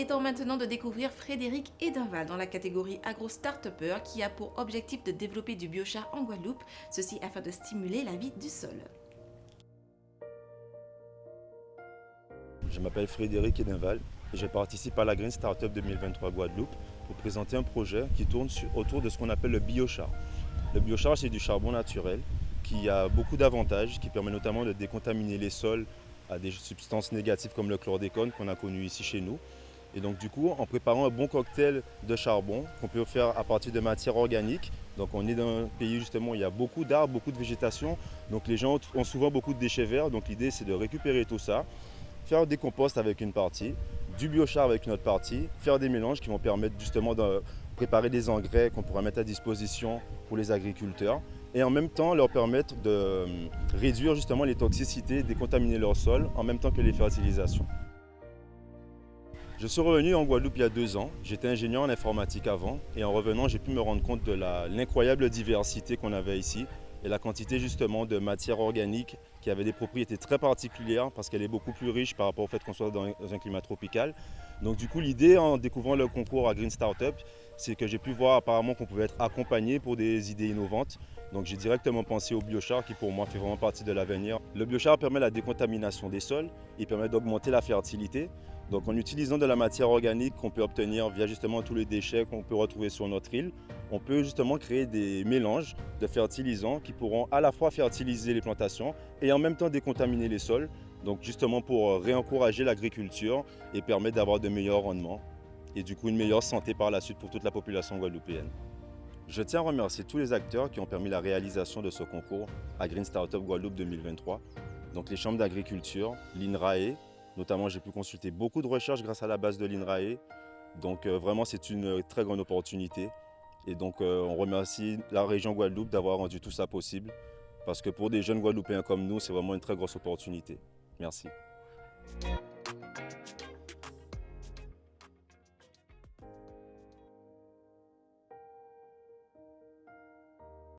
est temps maintenant de découvrir Frédéric Edenval dans la catégorie agro startupper qui a pour objectif de développer du biochar en Guadeloupe, ceci afin de stimuler la vie du sol. Je m'appelle Frédéric Edenval et je participe à la Green Startup 2023 Guadeloupe pour présenter un projet qui tourne autour de ce qu'on appelle le biochar. Le biochar, c'est du charbon naturel qui a beaucoup d'avantages, qui permet notamment de décontaminer les sols à des substances négatives comme le chlordécone qu'on a connu ici chez nous. Et donc du coup, en préparant un bon cocktail de charbon qu'on peut faire à partir de matières organiques, donc on est dans un pays justement où il y a beaucoup d'arbres, beaucoup de végétation, donc les gens ont souvent beaucoup de déchets verts, donc l'idée c'est de récupérer tout ça, faire des composts avec une partie, du biochar avec une autre partie, faire des mélanges qui vont permettre justement de préparer des engrais qu'on pourra mettre à disposition pour les agriculteurs. Et en même temps leur permettre de euh, réduire justement les toxicités, décontaminer leur sol en même temps que les fertilisations. Je suis revenu en Guadeloupe il y a deux ans. J'étais ingénieur en informatique avant et en revenant, j'ai pu me rendre compte de l'incroyable diversité qu'on avait ici et la quantité justement de matière organique qui avait des propriétés très particulières parce qu'elle est beaucoup plus riche par rapport au fait qu'on soit dans un climat tropical. Donc du coup l'idée en découvrant le concours à Green Startup, c'est que j'ai pu voir apparemment qu'on pouvait être accompagné pour des idées innovantes. Donc j'ai directement pensé au biochar qui pour moi fait vraiment partie de l'avenir. Le biochar permet la décontamination des sols, il permet d'augmenter la fertilité. Donc en utilisant de la matière organique qu'on peut obtenir via justement tous les déchets qu'on peut retrouver sur notre île, on peut justement créer des mélanges de fertilisants qui pourront à la fois fertiliser les plantations et en même temps décontaminer les sols. Donc justement pour réencourager l'agriculture et permettre d'avoir de meilleurs rendements et du coup une meilleure santé par la suite pour toute la population guadeloupéenne. Je tiens à remercier tous les acteurs qui ont permis la réalisation de ce concours à Green Startup Guadeloupe 2023. Donc les chambres d'agriculture, l'INRAE, Notamment, j'ai pu consulter beaucoup de recherches grâce à la base de l'INRAE. Donc euh, vraiment, c'est une très grande opportunité. Et donc, euh, on remercie la région Guadeloupe d'avoir rendu tout ça possible. Parce que pour des jeunes Guadeloupéens comme nous, c'est vraiment une très grosse opportunité. Merci.